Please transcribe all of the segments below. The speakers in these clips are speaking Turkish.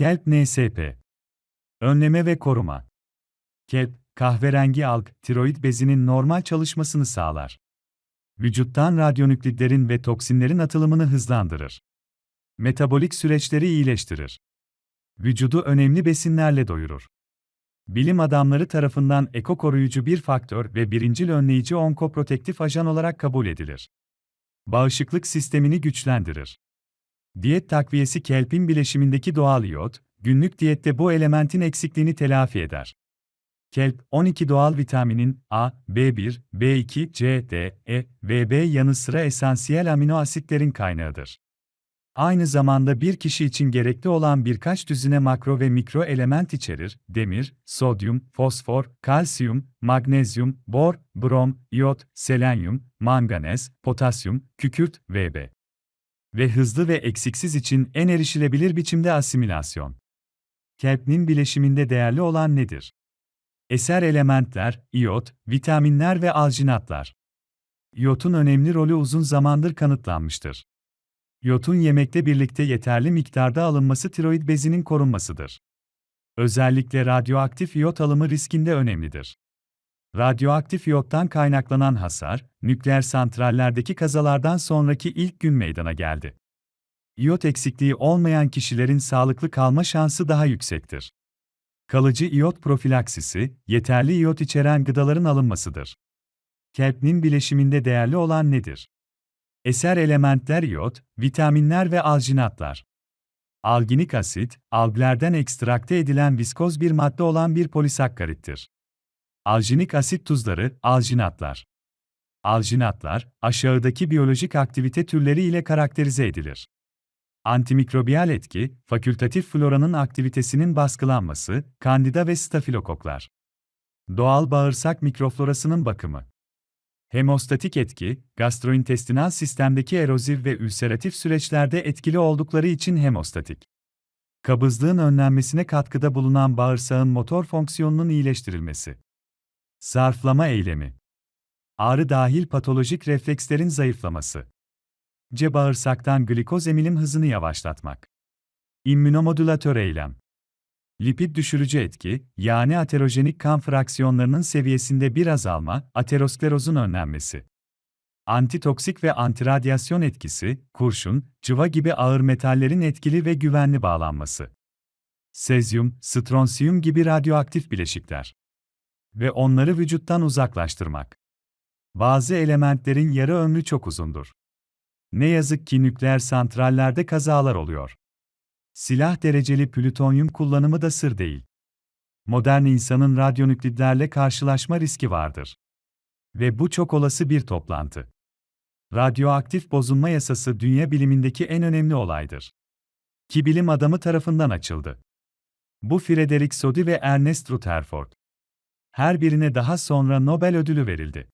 Kelp NSP Önleme ve koruma Kelp, kahverengi alg, tiroid bezinin normal çalışmasını sağlar. Vücuttan radyonüklidlerin ve toksinlerin atılımını hızlandırır. Metabolik süreçleri iyileştirir. Vücudu önemli besinlerle doyurur. Bilim adamları tarafından eko koruyucu bir faktör ve birincil önleyici onkoprotektif ajan olarak kabul edilir. Bağışıklık sistemini güçlendirir. Diyet takviyesi kelpin bileşimindeki doğal iyot, günlük diyette bu elementin eksikliğini telafi eder. Kelp, 12 doğal vitaminin A, B1, B2, C, D, E ve B yanı sıra esansiyel amino asitlerin kaynağıdır. Aynı zamanda bir kişi için gerekli olan birkaç düzine makro ve mikro element içerir, demir, sodyum, fosfor, kalsiyum, magnezyum, bor, brom, iot, selenyum, manganez, potasyum, kükürt, Vb. Ve hızlı ve eksiksiz için en erişilebilir biçimde asimilasyon. Kelpnin bileşiminde değerli olan nedir? Eser elementler, iot, vitaminler ve alginatlar. İyotun önemli rolü uzun zamandır kanıtlanmıştır. Yotun yemekle birlikte yeterli miktarda alınması tiroid bezinin korunmasıdır. Özellikle radyoaktif iyot alımı riskinde önemlidir. Radyoaktif iyottan kaynaklanan hasar, nükleer santrallerdeki kazalardan sonraki ilk gün meydana geldi. İyot eksikliği olmayan kişilerin sağlıklı kalma şansı daha yüksektir. Kalıcı iyot profilaksisi, yeterli iyot içeren gıdaların alınmasıdır. Kelpnin bileşiminde değerli olan nedir? Eser elementler iot, vitaminler ve alginatlar. Alginik asit, alglerden ekstrakte edilen viskoz bir madde olan bir polisakkarittir. Alginik asit tuzları, alginatlar. Alginatlar, aşağıdaki biyolojik aktivite türleri ile karakterize edilir. Antimikrobiyal etki, fakültatif floranın aktivitesinin baskılanması, kandida ve stafilokoklar. Doğal bağırsak mikroflorasının bakımı. Hemostatik etki, gastrointestinal sistemdeki erozif ve ülseratif süreçlerde etkili oldukları için hemostatik. Kabızlığın önlenmesine katkıda bulunan bağırsağın motor fonksiyonunun iyileştirilmesi. Zarflama eylemi. Ağrı dahil patolojik reflekslerin zayıflaması. C. Bağırsaktan glikoz emilim hızını yavaşlatmak. İmmünomodülatör eylem. Lipid düşürücü etki, yani aterojenik kan fraksiyonlarının seviyesinde bir azalma, aterosklerozun önlenmesi. Antitoksik ve antiradyasyon etkisi, kurşun, cıva gibi ağır metallerin etkili ve güvenli bağlanması. Sezyum, stronsiyum gibi radyoaktif bileşikler. Ve onları vücuttan uzaklaştırmak. Bazı elementlerin yarı ömrü çok uzundur. Ne yazık ki nükleer santrallerde kazalar oluyor. Silah dereceli plütonyum kullanımı da sır değil. Modern insanın radyonüklidlerle karşılaşma riski vardır. Ve bu çok olası bir toplantı. Radyoaktif bozulma yasası dünya bilimindeki en önemli olaydır. Ki bilim adamı tarafından açıldı. Bu Frederick Soddy ve Ernest Rutherford. Her birine daha sonra Nobel ödülü verildi.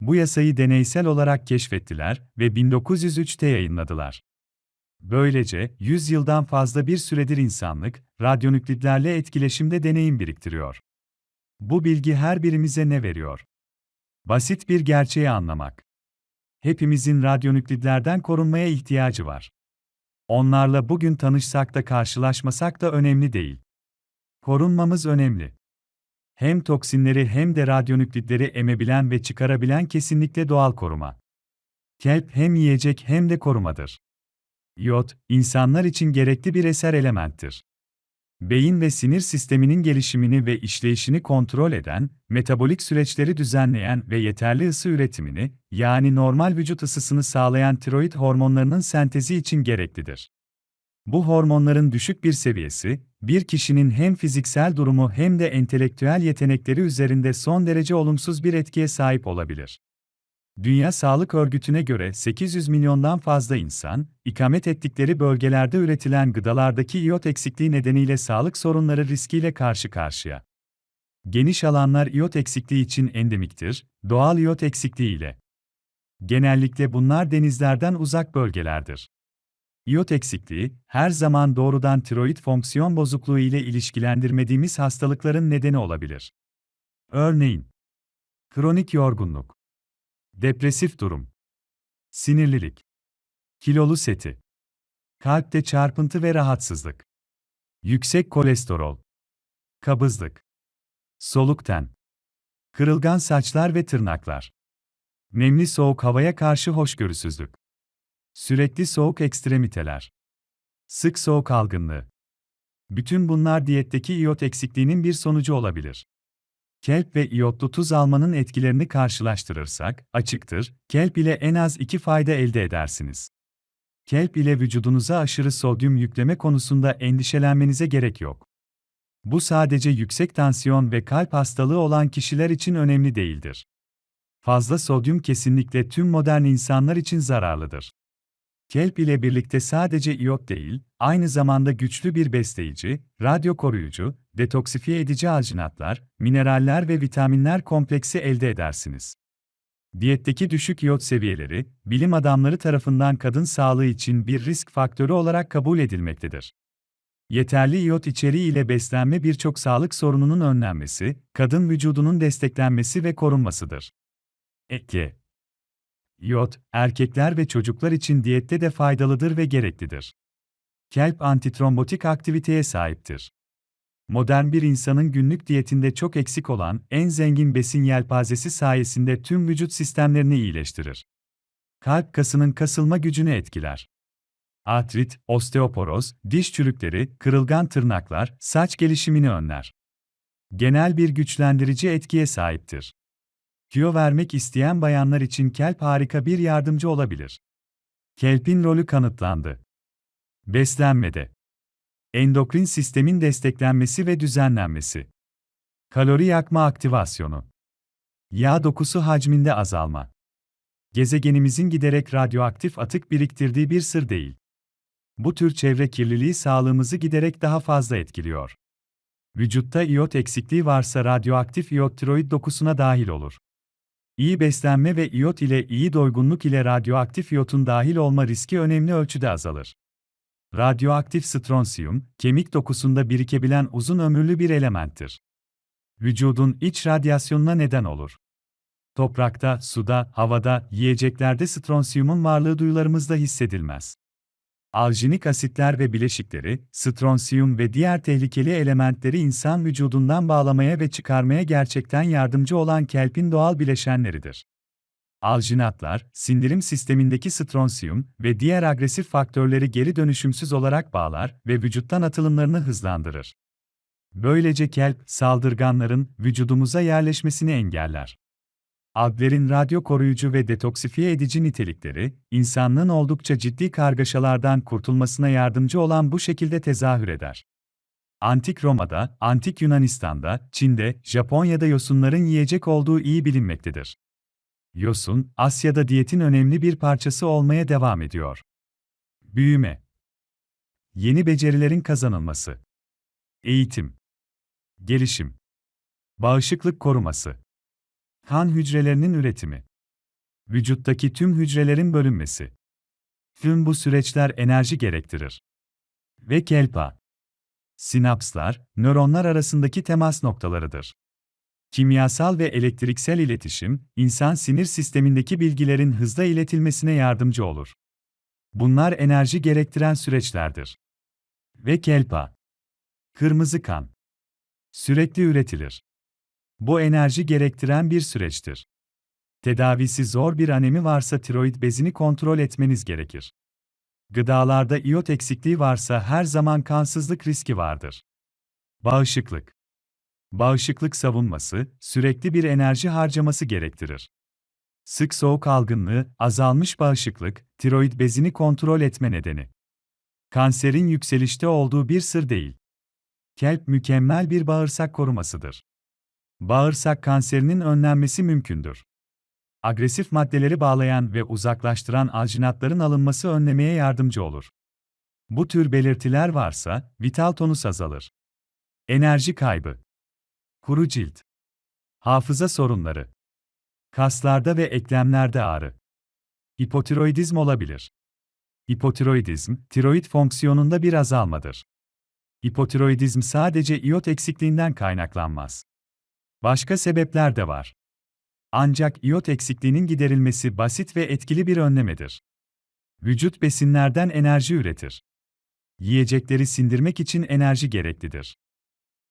Bu yasayı deneysel olarak keşfettiler ve 1903'te yayınladılar. Böylece, 100 yıldan fazla bir süredir insanlık, radyonüklidlerle etkileşimde deneyim biriktiriyor. Bu bilgi her birimize ne veriyor? Basit bir gerçeği anlamak. Hepimizin radyonüklidlerden korunmaya ihtiyacı var. Onlarla bugün tanışsak da karşılaşmasak da önemli değil. Korunmamız önemli. Hem toksinleri hem de radyonüklidleri emebilen ve çıkarabilen kesinlikle doğal koruma. Kelp hem yiyecek hem de korumadır. İyot, insanlar için gerekli bir eser elementtir. Beyin ve sinir sisteminin gelişimini ve işleyişini kontrol eden, metabolik süreçleri düzenleyen ve yeterli ısı üretimini, yani normal vücut ısısını sağlayan tiroid hormonlarının sentezi için gereklidir. Bu hormonların düşük bir seviyesi, bir kişinin hem fiziksel durumu hem de entelektüel yetenekleri üzerinde son derece olumsuz bir etkiye sahip olabilir. Dünya Sağlık Örgütü'ne göre 800 milyondan fazla insan, ikamet ettikleri bölgelerde üretilen gıdalardaki iyot eksikliği nedeniyle sağlık sorunları riskiyle karşı karşıya. Geniş alanlar iyot eksikliği için endemiktir, doğal iyot eksikliği ile. Genellikle bunlar denizlerden uzak bölgelerdir. İyot eksikliği, her zaman doğrudan tiroid fonksiyon bozukluğu ile ilişkilendirmediğimiz hastalıkların nedeni olabilir. Örneğin, kronik yorgunluk, depresif durum, sinirlilik, kilolu seti, kalpte çarpıntı ve rahatsızlık. Yüksek kolesterol. Kabızlık. Soluk ten. Kırılgan saçlar ve tırnaklar. Nemli soğuk havaya karşı hoşgörüsüzlük. Sürekli soğuk ekstremiteler. Sık soğuk algınlığı. Bütün bunlar diyetteki iyot eksikliğinin bir sonucu olabilir. Kelp ve iyotlu tuz almanın etkilerini karşılaştırırsak, açıktır, kelp ile en az iki fayda elde edersiniz. Kelp ile vücudunuza aşırı sodyum yükleme konusunda endişelenmenize gerek yok. Bu sadece yüksek tansiyon ve kalp hastalığı olan kişiler için önemli değildir. Fazla sodyum kesinlikle tüm modern insanlar için zararlıdır. Kelp ile birlikte sadece iyot değil, aynı zamanda güçlü bir besleyici, radyo koruyucu, detoksifiye edici alginatlar, mineraller ve vitaminler kompleksi elde edersiniz. Diyetteki düşük iyot seviyeleri, bilim adamları tarafından kadın sağlığı için bir risk faktörü olarak kabul edilmektedir. Yeterli iyot içeriği ile beslenme birçok sağlık sorununun önlenmesi, kadın vücudunun desteklenmesi ve korunmasıdır. Eke İyot, erkekler ve çocuklar için diyette de faydalıdır ve gereklidir. Kelp antitrombotik aktiviteye sahiptir. Modern bir insanın günlük diyetinde çok eksik olan en zengin besin yelpazesi sayesinde tüm vücut sistemlerini iyileştirir. Kalp kasının kasılma gücünü etkiler. Artrit, osteoporoz, diş çürükleri, kırılgan tırnaklar, saç gelişimini önler. Genel bir güçlendirici etkiye sahiptir. Kilo vermek isteyen bayanlar için kelp harika bir yardımcı olabilir. Kelpin rolü kanıtlandı. Beslenmede Endokrin sistemin desteklenmesi ve düzenlenmesi. Kalori yakma aktivasyonu. Yağ dokusu hacminde azalma. Gezegenimizin giderek radyoaktif atık biriktirdiği bir sır değil. Bu tür çevre kirliliği sağlığımızı giderek daha fazla etkiliyor. Vücutta iyot eksikliği varsa radyoaktif iyot tiroid dokusuna dahil olur. İyi beslenme ve iyot ile iyi doygunluk ile radyoaktif iyotun dahil olma riski önemli ölçüde azalır. Radyoaktif stronsiyum, kemik dokusunda birikebilen uzun ömürlü bir elementtir. Vücudun iç radyasyonuna neden olur. Toprakta, suda, havada, yiyeceklerde stronsiyumun varlığı duyularımızda hissedilmez. Aljinik asitler ve bileşikleri, stronsiyum ve diğer tehlikeli elementleri insan vücudundan bağlamaya ve çıkarmaya gerçekten yardımcı olan kelpin doğal bileşenleridir. Alginatlar, sindirim sistemindeki stronsiyum ve diğer agresif faktörleri geri dönüşümsüz olarak bağlar ve vücuttan atılımlarını hızlandırır. Böylece kelp, saldırganların vücudumuza yerleşmesini engeller. Alglerin radyo koruyucu ve detoksifiye edici nitelikleri, insanlığın oldukça ciddi kargaşalardan kurtulmasına yardımcı olan bu şekilde tezahür eder. Antik Roma'da, Antik Yunanistan'da, Çin'de, Japonya'da yosunların yiyecek olduğu iyi bilinmektedir. Yosun, Asya'da diyetin önemli bir parçası olmaya devam ediyor. Büyüme Yeni becerilerin kazanılması Eğitim Gelişim Bağışıklık koruması Kan hücrelerinin üretimi Vücuttaki tüm hücrelerin bölünmesi Tüm bu süreçler enerji gerektirir. Ve kelpa Sinapslar, nöronlar arasındaki temas noktalarıdır. Kimyasal ve elektriksel iletişim, insan sinir sistemindeki bilgilerin hızla iletilmesine yardımcı olur. Bunlar enerji gerektiren süreçlerdir. Ve kelpa. Kırmızı kan. Sürekli üretilir. Bu enerji gerektiren bir süreçtir. Tedavisi zor bir anemi varsa tiroid bezini kontrol etmeniz gerekir. Gıdalarda iyot eksikliği varsa her zaman kansızlık riski vardır. Bağışıklık Bağışıklık savunması, sürekli bir enerji harcaması gerektirir. Sık soğuk algınlığı, azalmış bağışıklık, tiroid bezini kontrol etme nedeni. Kanserin yükselişte olduğu bir sır değil. Kelp mükemmel bir bağırsak korumasıdır. Bağırsak kanserinin önlenmesi mümkündür. Agresif maddeleri bağlayan ve uzaklaştıran alginatların alınması önlemeye yardımcı olur. Bu tür belirtiler varsa, vital tonus azalır. Enerji kaybı Kuru cilt. Hafıza sorunları. Kaslarda ve eklemlerde ağrı. Hipotiroidizm olabilir. Hipotiroidizm, tiroid fonksiyonunda bir azalmadır. Hipotiroidizm sadece iyot eksikliğinden kaynaklanmaz. Başka sebepler de var. Ancak iyot eksikliğinin giderilmesi basit ve etkili bir önlemedir. Vücut besinlerden enerji üretir. Yiyecekleri sindirmek için enerji gereklidir.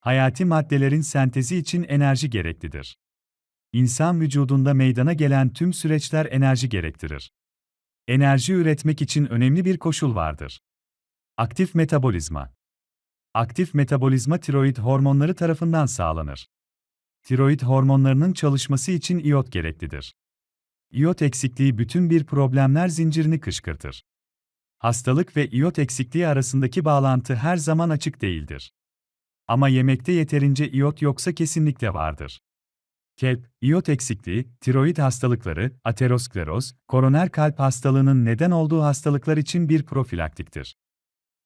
Hayati maddelerin sentezi için enerji gereklidir. İnsan vücudunda meydana gelen tüm süreçler enerji gerektirir. Enerji üretmek için önemli bir koşul vardır. Aktif metabolizma. Aktif metabolizma tiroid hormonları tarafından sağlanır. Tiroid hormonlarının çalışması için iyot gereklidir. İyot eksikliği bütün bir problemler zincirini kışkırtır. Hastalık ve iyot eksikliği arasındaki bağlantı her zaman açık değildir. Ama yemekte yeterince iyot yoksa kesinlikle vardır. Kelp, iyot eksikliği, tiroid hastalıkları, ateroskleroz, koroner kalp hastalığının neden olduğu hastalıklar için bir profilaktiktir.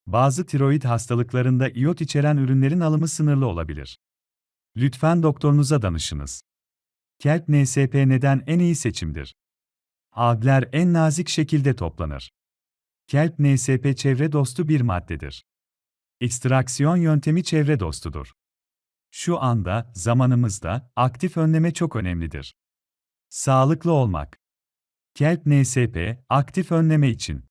Bazı tiroid hastalıklarında iyot içeren ürünlerin alımı sınırlı olabilir. Lütfen doktorunuza danışınız. Kelp NSP neden en iyi seçimdir? Adler en nazik şekilde toplanır. Kelp NSP çevre dostu bir maddedir. Ekstraksiyon yöntemi çevre dostudur. Şu anda, zamanımızda, aktif önleme çok önemlidir. Sağlıklı olmak. Kelp NSP, aktif önleme için.